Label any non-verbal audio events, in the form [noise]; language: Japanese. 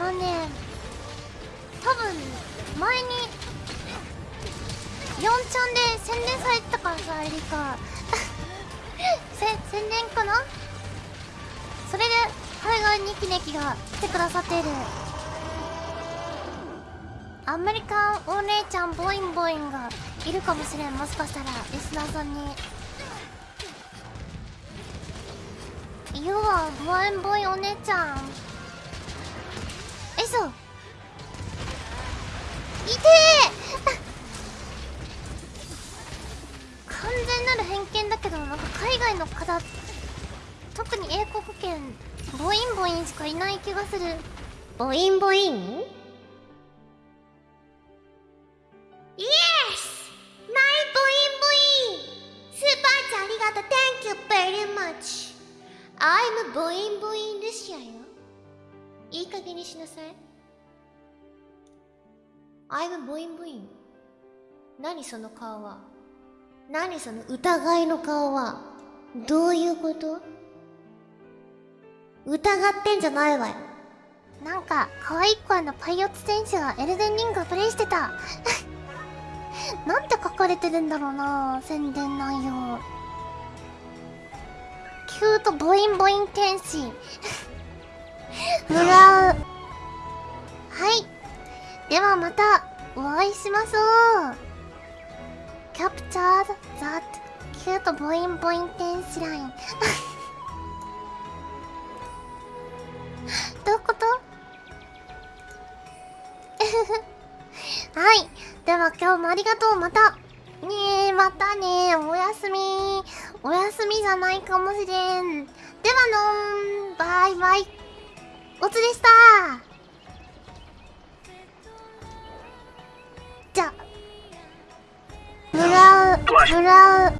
のね多分前に4ちゃんで宣伝されてたからさエリカ。[laughs] せ宣伝かな？それで海外ニキネキが来てくださってる。アメリカンお姉ちゃんボインボインがいるかもしれん。もしかしたらリスナーさんに。ボインボイお姉ちゃん。えそう。いてえ。[laughs] 完全なる偏見だけどなんか海外の方特に英国圏ボインボインしかいない気がする。ボインボイン？I'm ボインボインルシアよ。いい加減にしなさい。I'm ボインボイン何その顔は。何その疑いの顔は。どういうこと？疑ってんじゃないわよ。なんか可愛い子のパイオツ選手がエルデンリングをプレイしてた。[laughs] なんて書かれてるんだろうな宣伝内容。キュートボインボイン天使 [laughs] もらうはいではまたお会いしましょうキャプチャーザッキュートボインボイン天使ライン [laughs] どういうこと？[laughs] はい。では今日もありがとう。また。ねえ、またねおやすみ。休みじゃないかもしれん。ではのーん。バイバイ。おつでした。じゃ。もらう、もらう。「